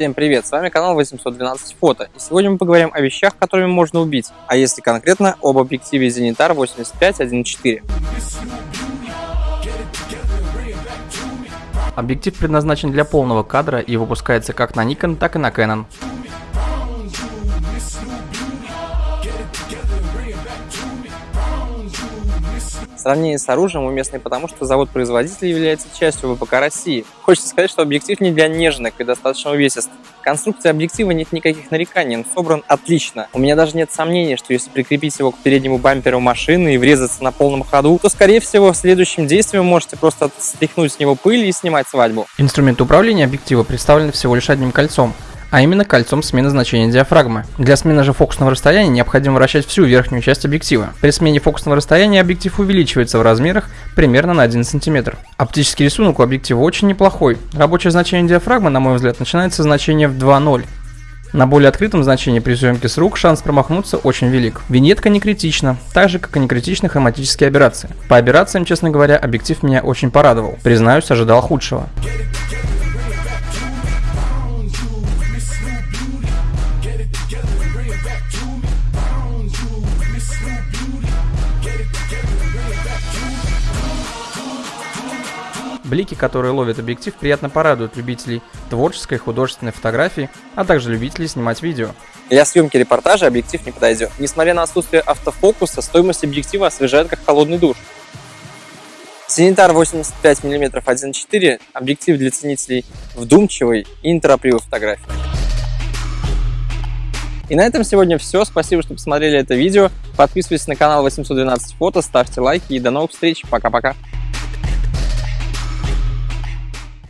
Всем привет, с вами канал 812 фото, и сегодня мы поговорим о вещах, которыми можно убить, а если конкретно, об объективе Zenitar 85-1.4. Объектив предназначен для полного кадра и выпускается как на Nikon, так и на Canon. Сравнение с оружием уместно потому, что завод-производитель является частью ВПК России. Хочется сказать, что объектив не для нежных и достаточно увесист. Конструкции объектива нет никаких нареканий, он собран отлично. У меня даже нет сомнений, что если прикрепить его к переднему бамперу машины и врезаться на полном ходу, то, скорее всего, действии вы можете просто стряхнуть с него пыль и снимать свадьбу. Инструмент управления объектива представлен всего лишь одним кольцом а именно кольцом смены значения диафрагмы. Для смены же фокусного расстояния необходимо вращать всю верхнюю часть объектива. При смене фокусного расстояния объектив увеличивается в размерах примерно на 1 см. Оптический рисунок у объектива очень неплохой. Рабочее значение диафрагмы, на мой взгляд, начинается с значения в 2.0. На более открытом значении при съемке с рук шанс промахнуться очень велик. Виньетка не критична, так же как и не критичны хроматические операции. По операциям, честно говоря, объектив меня очень порадовал. Признаюсь, ожидал худшего. Блики, которые ловит объектив, приятно порадуют любителей творческой художественной фотографии, а также любителей снимать видео. Для съемки репортажа объектив не подойдет. Несмотря на отсутствие автофокуса, стоимость объектива освежает как холодный душ. Зенитар 85 мм 1.4 – объектив для ценителей вдумчивой и неторопливой фотографии. И на этом сегодня все. Спасибо, что посмотрели это видео. Подписывайтесь на канал 812 фото, ставьте лайки и до новых встреч. Пока-пока.